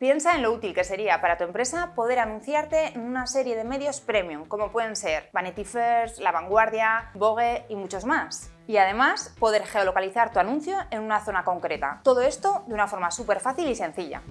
Piensa en lo útil que sería para tu empresa poder anunciarte en una serie de medios premium, como pueden ser Vanity Fair, La Vanguardia, Vogue y muchos más. Y además, poder geolocalizar tu anuncio en una zona concreta. Todo esto de una forma súper fácil y sencilla.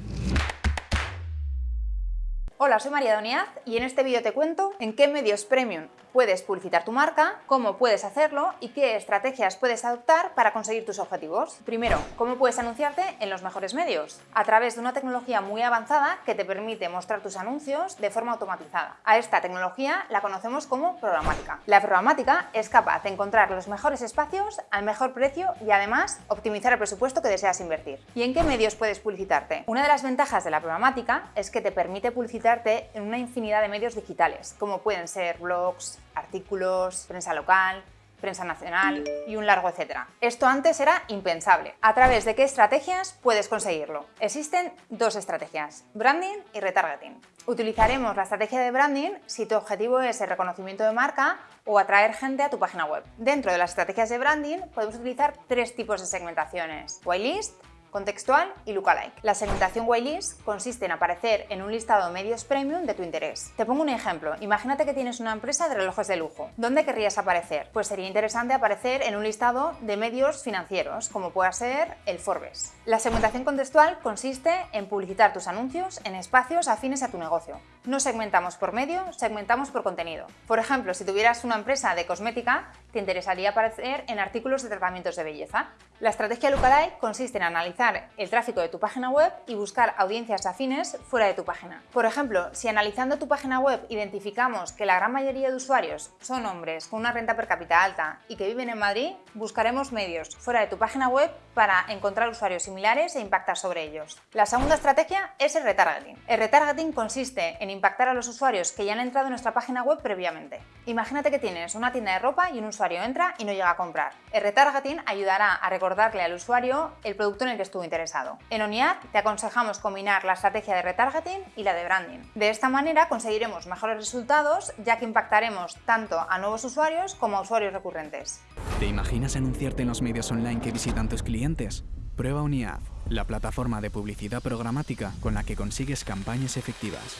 Hola, soy María Doniaz y en este vídeo te cuento en qué medios premium puedes publicitar tu marca, cómo puedes hacerlo y qué estrategias puedes adoptar para conseguir tus objetivos. Primero, cómo puedes anunciarte en los mejores medios, a través de una tecnología muy avanzada que te permite mostrar tus anuncios de forma automatizada. A esta tecnología la conocemos como programática. La programática es capaz de encontrar los mejores espacios al mejor precio y además optimizar el presupuesto que deseas invertir. ¿Y en qué medios puedes publicitarte? Una de las ventajas de la programática es que te permite publicitar en una infinidad de medios digitales, como pueden ser blogs, artículos, prensa local, prensa nacional y un largo etcétera. Esto antes era impensable. ¿A través de qué estrategias puedes conseguirlo? Existen dos estrategias, branding y retargeting. Utilizaremos la estrategia de branding si tu objetivo es el reconocimiento de marca o atraer gente a tu página web. Dentro de las estrategias de branding podemos utilizar tres tipos de segmentaciones, whitelist, contextual y lookalike. La segmentación whitelist consiste en aparecer en un listado de medios premium de tu interés. Te pongo un ejemplo. Imagínate que tienes una empresa de relojes de lujo. ¿Dónde querrías aparecer? Pues sería interesante aparecer en un listado de medios financieros, como pueda ser el Forbes. La segmentación contextual consiste en publicitar tus anuncios en espacios afines a tu negocio. No segmentamos por medio, segmentamos por contenido. Por ejemplo, si tuvieras una empresa de cosmética, te interesaría aparecer en artículos de tratamientos de belleza. La estrategia lookalike consiste en analizar el tráfico de tu página web y buscar audiencias afines fuera de tu página. Por ejemplo, si analizando tu página web identificamos que la gran mayoría de usuarios son hombres con una renta per cápita alta y que viven en Madrid, buscaremos medios fuera de tu página web para encontrar usuarios similares e impactar sobre ellos. La segunda estrategia es el retargeting. El retargeting consiste en impactar a los usuarios que ya han entrado en nuestra página web previamente. Imagínate que tienes una tienda de ropa y un usuario entra y no llega a comprar. El retargeting ayudará a recordarle al usuario el producto en el que estuvo interesado. En ONIAD te aconsejamos combinar la estrategia de retargeting y la de branding. De esta manera conseguiremos mejores resultados ya que impactaremos tanto a nuevos usuarios como a usuarios recurrentes. ¿Te imaginas anunciarte en los medios online que visitan tus clientes? Prueba ONIAD, la plataforma de publicidad programática con la que consigues campañas efectivas.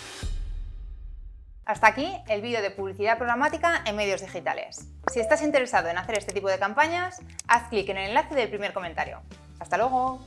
Hasta aquí el vídeo de publicidad programática en medios digitales. Si estás interesado en hacer este tipo de campañas, haz clic en el enlace del primer comentario. ¡Hasta luego!